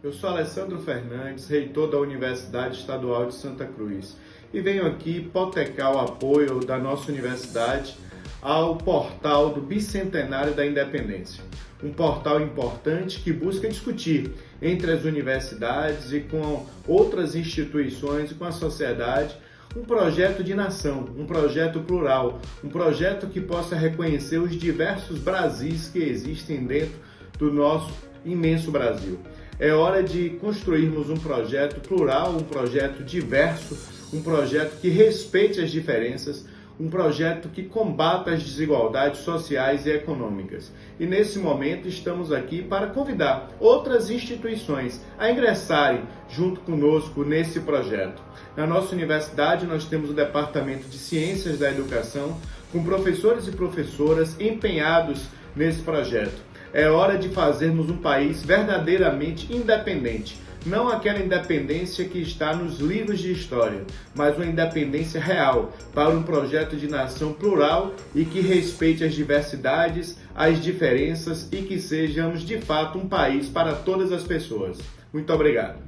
Eu sou Alessandro Fernandes, reitor da Universidade Estadual de Santa Cruz e venho aqui hipotecar o apoio da nossa universidade ao portal do Bicentenário da Independência. Um portal importante que busca discutir entre as universidades e com outras instituições e com a sociedade um projeto de nação, um projeto plural, um projeto que possa reconhecer os diversos Brasis que existem dentro do nosso imenso Brasil. É hora de construirmos um projeto plural, um projeto diverso, um projeto que respeite as diferenças, um projeto que combata as desigualdades sociais e econômicas. E nesse momento estamos aqui para convidar outras instituições a ingressarem junto conosco nesse projeto. Na nossa universidade nós temos o Departamento de Ciências da Educação, com professores e professoras empenhados nesse projeto. É hora de fazermos um país verdadeiramente independente. Não aquela independência que está nos livros de história, mas uma independência real para um projeto de nação plural e que respeite as diversidades, as diferenças e que sejamos de fato um país para todas as pessoas. Muito obrigado.